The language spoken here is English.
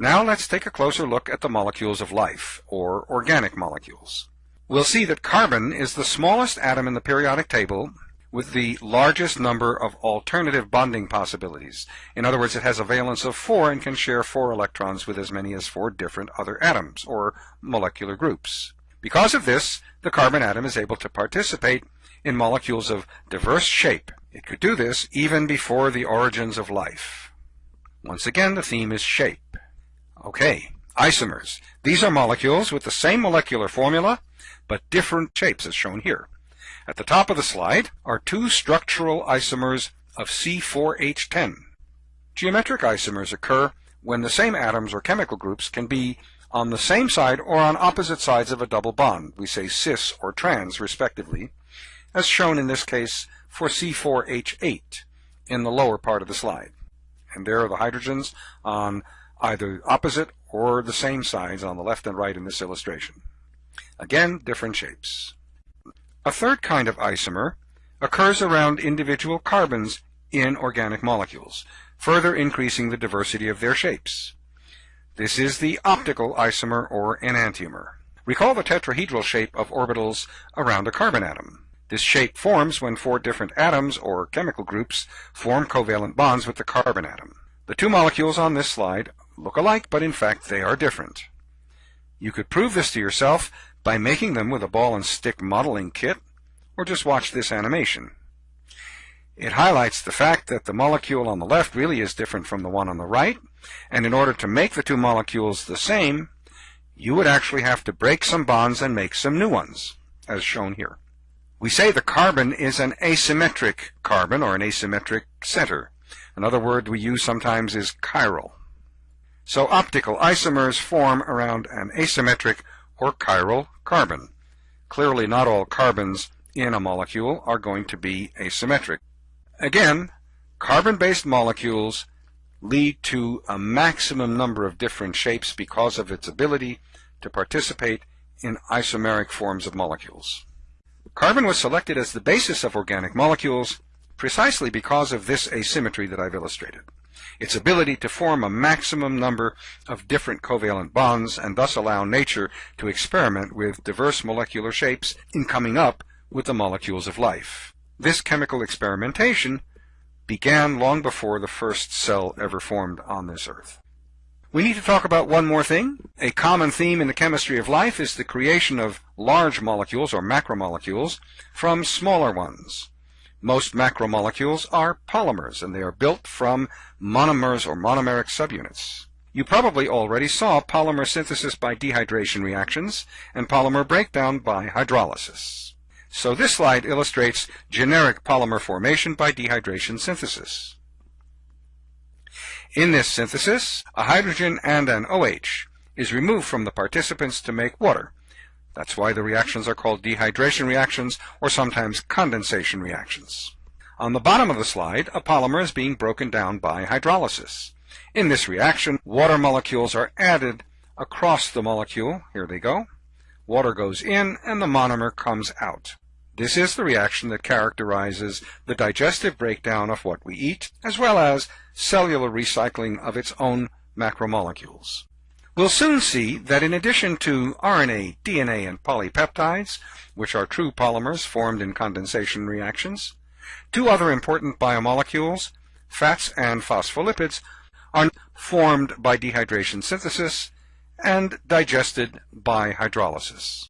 Now let's take a closer look at the molecules of life, or organic molecules. We'll see that carbon is the smallest atom in the periodic table with the largest number of alternative bonding possibilities. In other words, it has a valence of 4 and can share 4 electrons with as many as 4 different other atoms, or molecular groups. Because of this, the carbon atom is able to participate in molecules of diverse shape. It could do this even before the origins of life. Once again, the theme is shape. Okay, isomers. These are molecules with the same molecular formula, but different shapes as shown here. At the top of the slide are two structural isomers of C4H10. Geometric isomers occur when the same atoms or chemical groups can be on the same side or on opposite sides of a double bond. We say cis or trans, respectively, as shown in this case for C4H8 in the lower part of the slide. And there are the hydrogens on either opposite or the same sides on the left and right in this illustration. Again, different shapes. A third kind of isomer occurs around individual carbons in organic molecules, further increasing the diversity of their shapes. This is the optical isomer or enantiomer. Recall the tetrahedral shape of orbitals around a carbon atom. This shape forms when four different atoms or chemical groups form covalent bonds with the carbon atom. The two molecules on this slide look alike, but in fact they are different. You could prove this to yourself by making them with a ball and stick modeling kit, or just watch this animation. It highlights the fact that the molecule on the left really is different from the one on the right, and in order to make the two molecules the same, you would actually have to break some bonds and make some new ones, as shown here. We say the carbon is an asymmetric carbon or an asymmetric center. Another word we use sometimes is chiral. So optical isomers form around an asymmetric or chiral carbon. Clearly not all carbons in a molecule are going to be asymmetric. Again, carbon-based molecules lead to a maximum number of different shapes because of its ability to participate in isomeric forms of molecules. Carbon was selected as the basis of organic molecules precisely because of this asymmetry that I've illustrated. Its ability to form a maximum number of different covalent bonds and thus allow nature to experiment with diverse molecular shapes in coming up with the molecules of life. This chemical experimentation began long before the first cell ever formed on this earth. We need to talk about one more thing. A common theme in the chemistry of life is the creation of large molecules or macromolecules from smaller ones. Most macromolecules are polymers and they are built from monomers or monomeric subunits. You probably already saw polymer synthesis by dehydration reactions and polymer breakdown by hydrolysis. So this slide illustrates generic polymer formation by dehydration synthesis. In this synthesis, a hydrogen and an OH is removed from the participants to make water. That's why the reactions are called dehydration reactions or sometimes condensation reactions. On the bottom of the slide, a polymer is being broken down by hydrolysis. In this reaction, water molecules are added across the molecule. Here they go. Water goes in and the monomer comes out. This is the reaction that characterizes the digestive breakdown of what we eat, as well as cellular recycling of its own macromolecules. We'll soon see that in addition to RNA, DNA, and polypeptides, which are true polymers formed in condensation reactions, two other important biomolecules, fats and phospholipids, are formed by dehydration synthesis and digested by hydrolysis.